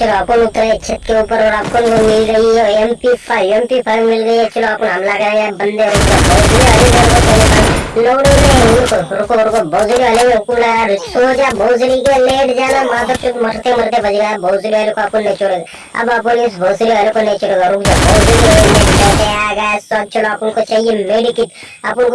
चलो अपन उतरे छत के ऊपर और अपन को मिल रही है M P five M P five मिल गई है चलो अपन हमला करेंगे बंदे लोड़ो ने रुको रुको रुको भोजरी के लेट जाना चुप मरते मरते बज गया भोजरी वाले को अपन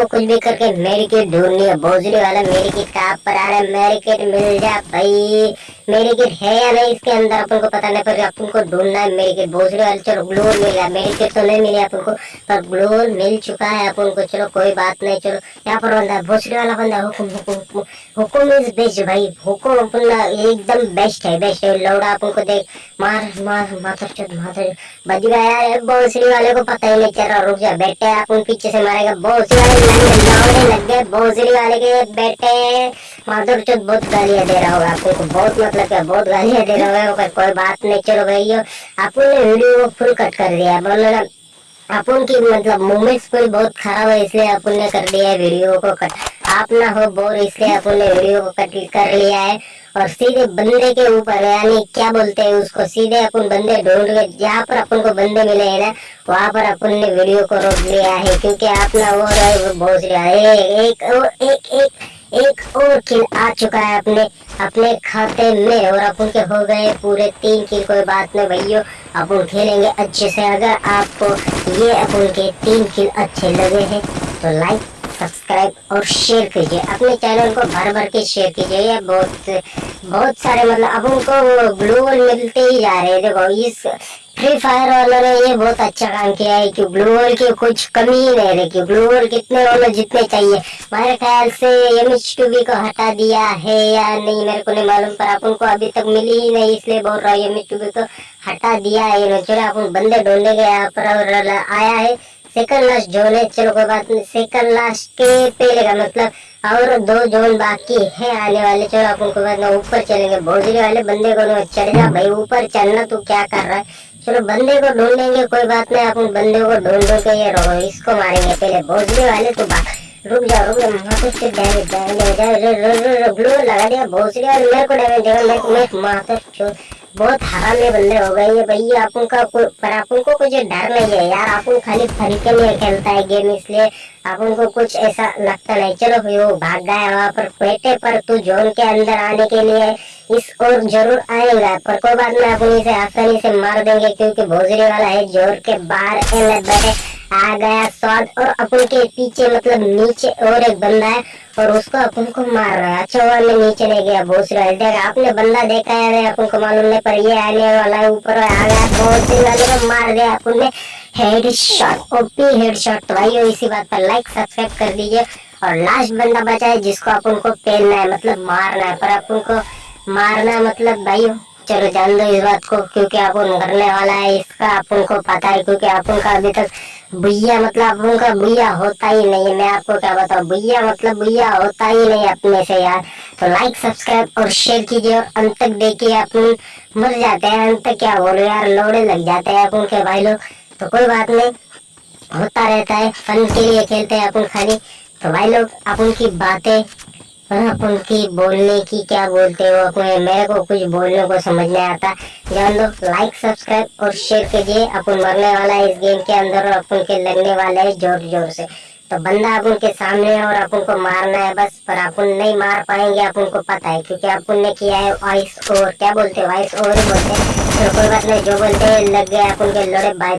कुछ भी करके मेडिकिट ढूंढनी है भोजरी वाला मेडिकिट कहाँ पर आ रहा है मेडिकिट मिल जा भाई मेडिकिट है या नहीं इसके अंदर अपन को पता नहीं पर अपन को ढूंढना है मेडिकिट भोजरी वाले चलो ग्लोर मिल गया मेडिकिट तो नहीं मिली अपन को पर ग्लोर मिल चुका है अपन को चलो कोई बात नहीं चलो यहाँ पर बंदा है वाला बंदा हुकुम हुकुम हुकुम इज़ बेस्ट भाई, हुकुम अपना एकदम बेस्ट है बेस्ट है। लौड़ा अपन को देख, मार मार माथर चुत माथर बज गया यार भोसड़ी वाले को पता ही नहीं चल रहा रुक जा बेटे अपन पीछे से मारेगा। भोसड़ी वाले लौड़े लग गए भोसड़ी वाले के बेटे माधुर चुत बहुत गालियाँ दे रहा होगा आपको, बहुत मतलब क्या, बहुत गालियाँ दे रहा होगा, पर कोई बात नहीं, चलो भाई अपन ने वीडियो को फुल कट कर दिया बोलो अपन की मतलब मूवमेंट्स कोई बहुत खराब है, इसलिए अपन ने कर दिया है वीडियो को कट आप ना हो बोर इसलिए अपन वीडियो को कट कर लिया है और सीधे बंदे के ऊपर, यानी क्या बोलते हैं उसको, सीधे अपन बंदे ढूंढ के, जहाँ पर अपन को बंदे मिले हैं ना, वहाँ पर अपन ने वीडियो को रोक लिया है, क्योंकि आप ना वो रहे बहुत रहा है। एक और, एक एक एक और किल आ चुका है अपने अपने खाते में, और अपन के हो गए पूरे तीन किल कोई बात नहीं भैया, अपन खेलेंगे अच्छे से। अगर आपको ये अपन के तीन किल अच्छे लगे हैं तो लाइक सब्सक्राइब और शेयर कीजिए। अपने चैनल को भर भर के शेयर कीजिए। ये बहुत बहुत सारे मतलब अब उनको ग्लोबल मिलते ही जा रहे हैं। देखो इस फ्री फायर वालों ने ये बहुत अच्छा काम किया है कि ग्लोबल की कुछ कमी ही नहीं रही ग्लोबल कितने वालों जितने चाहिए। मेरे ख्याल से एम एच टू बी को हटा दिया है या नहीं, मेरे को नहीं मालूम, पर अपन को अभी तक मिली ही नहीं, इसलिए बोल रहा हूँ एम एच टू बी को हटा दिया है। इन्होंने चलो अपन बंदे ढूँढने गए पर आया है। सेकंड लास्ट जोन है चलो कोई बात नहीं सेकंड लास्ट के पहले का मतलब और दो जोन बाकी है आने वाले चलो अपन को बात ऊपर चलेंगे भोजरी वाले बंदे को चढ़ जा भाई ऊपर चढ़ना तू क्या कर रहा है चलो बंदे को ढूंढेंगे कोई बात नहीं अपन बंदे को ढूंढ के ये रहो इसको मारेंगे पहले भोजरी वाले तो बात रुक जाओ रुक जाओ डैमेज डैमेज लगा दिया भोसड़ी और मेरे को डैमेज देगा मैं माथे बहुत हरामी बंदे हो गए ये भैया, अपन का कोई पर अपन को कुछ डर नहीं है यार, अपन खाली फरीके में खेलता है गेम इसलिए अपन को कुछ ऐसा लगता नहीं। चलो भाई वो भाग गया वहाँ पर पेटे पर, तू जोन के अंदर आने के लिए इस और ज़रूर आएगा, पर कोई बात नहीं, अपन इसे आसानी से मार देंगे, क्योंकि भोजरी वाला है ज़ोर के बाहर बैठे आ गया, स्वाद और अपन के पीछे मतलब नीचे और एक बंदा है और उसको अपन को मार रहा है। अच्छा हुआ मैं नीचे नहीं गया भोसड़ी वाले देखा, आपने बंदा देखा है अपन को मालूम नहीं, पर ये आने वाला है, ऊपर आ गया भोसड़ी वाले को मार दिया अपन ने head shot OP head shot तो भाई इसी बात पर लाइक सब्सक्राइब कर दीजिए और लास्ट बंदा बचा है जिसको अपन को पहनना है मतलब मारना है, पर अपन को मारना मतलब भाई चलो जान दो इस बात को, क्योंकि अपन करने वाला है, इसका अपन को पता है, क्योंकि अपन का अभी तक भैया मतलब अपन का भैया होता ही नहीं मैं आपको क्या बताऊँ? भैया मतलब भैया होता ही नहीं अपने से यार। तो लाइक सब्सक्राइब और शेयर कीजिए और अंत तक देखिए अपन मर जाते हैं, अंत तक क्या बोलो यार? लोड़े लग जाते हैं अपन के भाई लोग। तो कोई बात नहीं, होता रहता है। फन के लिए खेलते हैं अपन खाली। तो भाई लोग अपन की बातें और अपन की बोलने की क्या बोलते हो अपने? मेरे को कुछ बोलने को समझ नहीं आता। जान दो लाइक सब्सक्राइब और शेयर कीजिए। अपन मरने वाला है इस गेम के अंदर और अपन के लगने वाला है ज़ोर ज़ोर से। तो बंदा अपन के सामने है और अपन को मारना है बस, पर अपन नहीं मार पाएँगे, अपन को पता है, क्योंकि अपन ने किया है वाइस और क्या बोलते हैं? वाइस और ही बोलते हैं। तो कोई बात नहीं, जो बोलते हैं, लग गए अपन के लड़े बाय